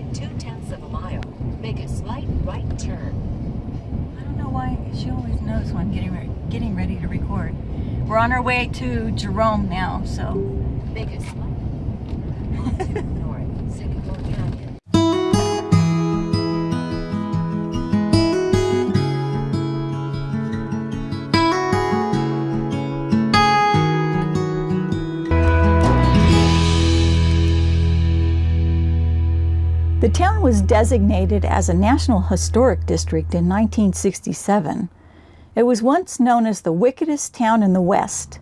In two tenths of a mile, make a slight right turn. I don't know why she always knows when I'm getting, re getting ready to record. We're on our way to Jerome now, so. Make a slight The town was designated as a National Historic District in 1967. It was once known as the wickedest town in the West.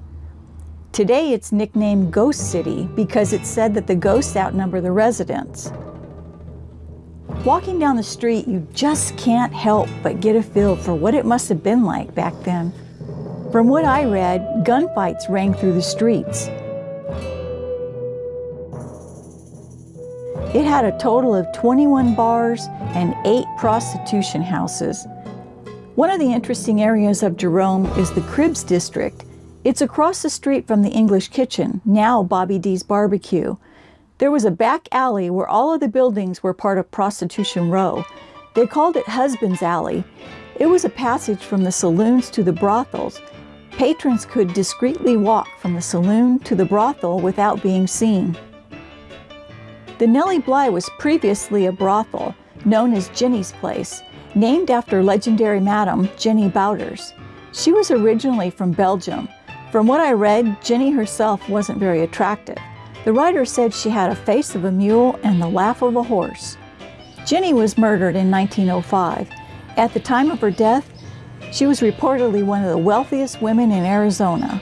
Today it's nicknamed Ghost City because it's said that the ghosts outnumber the residents. Walking down the street, you just can't help but get a feel for what it must have been like back then. From what I read, gunfights rang through the streets. It had a total of 21 bars and eight prostitution houses. One of the interesting areas of Jerome is the Cribs District. It's across the street from the English Kitchen, now Bobby D's Barbecue. There was a back alley where all of the buildings were part of Prostitution Row. They called it Husband's Alley. It was a passage from the saloons to the brothels. Patrons could discreetly walk from the saloon to the brothel without being seen. The Nellie Bly was previously a brothel known as Jenny's Place, named after legendary madam Jenny Bauters. She was originally from Belgium. From what I read, Jenny herself wasn't very attractive. The writer said she had a face of a mule and the laugh of a horse. Jenny was murdered in 1905. At the time of her death, she was reportedly one of the wealthiest women in Arizona.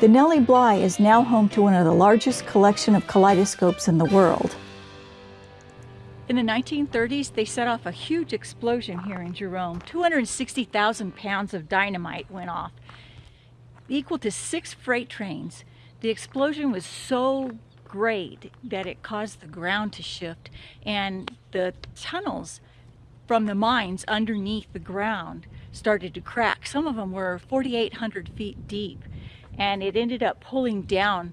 The Nellie Bly is now home to one of the largest collection of kaleidoscopes in the world. In the 1930s, they set off a huge explosion here in Jerome. 260,000 pounds of dynamite went off, equal to six freight trains. The explosion was so great that it caused the ground to shift and the tunnels from the mines underneath the ground started to crack. Some of them were 4,800 feet deep and it ended up pulling down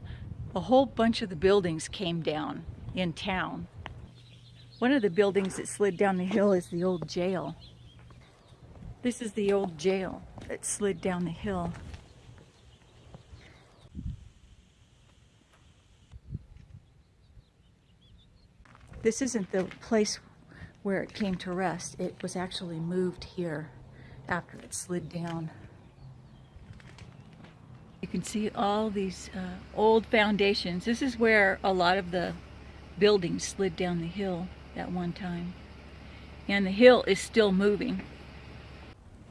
a whole bunch of the buildings came down in town. One of the buildings that slid down the hill is the old jail. This is the old jail that slid down the hill. This isn't the place where it came to rest. It was actually moved here after it slid down. You can see all these uh, old foundations. This is where a lot of the buildings slid down the hill at one time. And the hill is still moving.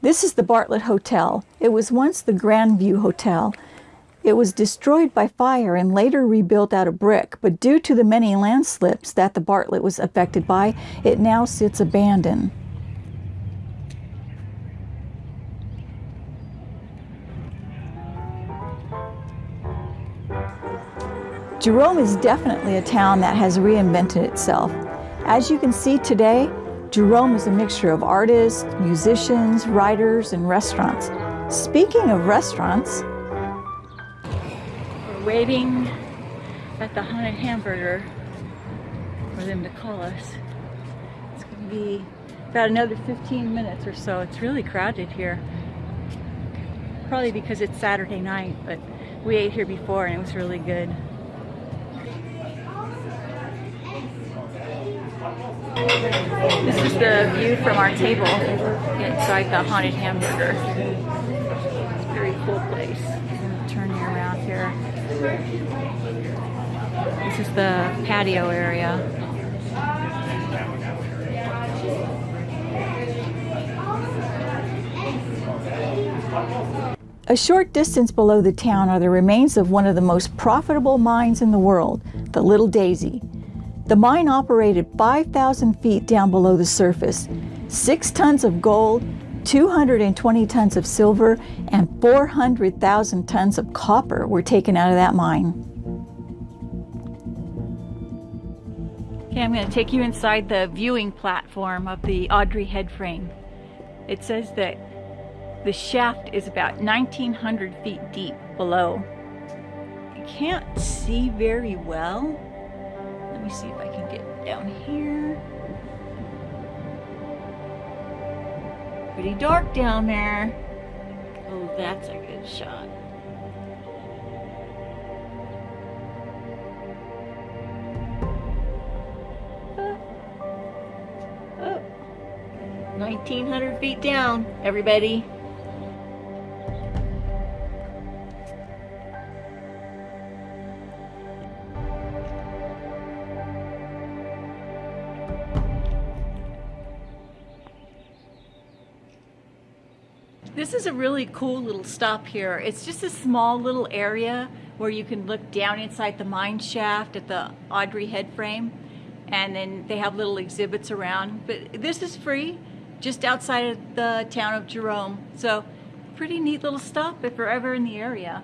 This is the Bartlett Hotel. It was once the Grandview Hotel. It was destroyed by fire and later rebuilt out of brick, but due to the many landslips that the Bartlett was affected by, it now sits abandoned. Jerome is definitely a town that has reinvented itself. As you can see today, Jerome is a mixture of artists, musicians, writers, and restaurants. Speaking of restaurants, we're waiting at the Haunted Hamburger for them to call us. It's going to be about another 15 minutes or so. It's really crowded here. Probably because it's Saturday night, but we ate here before and it was really good. This is the view from our table inside the Haunted Hamburger. It's a very cool place. Turn you around here. This is the patio area. A short distance below the town are the remains of one of the most profitable mines in the world, the Little Daisy. The mine operated 5,000 feet down below the surface. Six tons of gold, 220 tons of silver, and 400,000 tons of copper were taken out of that mine. Okay, I'm going to take you inside the viewing platform of the Audrey head frame. It says that the shaft is about 1,900 feet deep below. You can't see very well, let me see if I can get down here. Pretty dark down there. Oh, that's a good shot. Oh. Oh. 1900 feet down, everybody. This is a really cool little stop here. It's just a small little area where you can look down inside the mine shaft at the Audrey head frame and then they have little exhibits around. But this is free, just outside of the town of Jerome. So pretty neat little stop if you're ever in the area.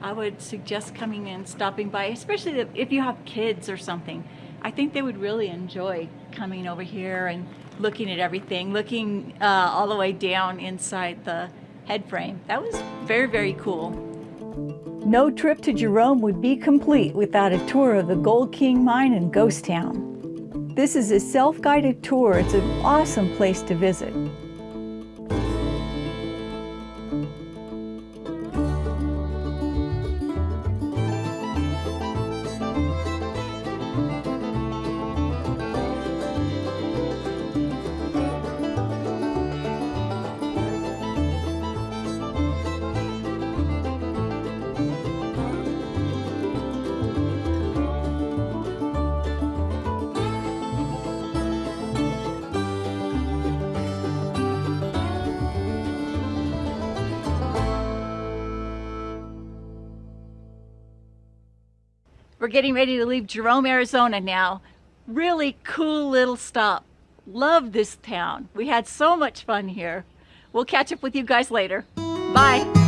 I would suggest coming in, stopping by, especially if you have kids or something. I think they would really enjoy coming over here and looking at everything, looking uh, all the way down inside the head frame. That was very, very cool. No trip to Jerome would be complete without a tour of the Gold King Mine in Ghost Town. This is a self-guided tour. It's an awesome place to visit. We're getting ready to leave Jerome, Arizona now. Really cool little stop. Love this town. We had so much fun here. We'll catch up with you guys later. Bye.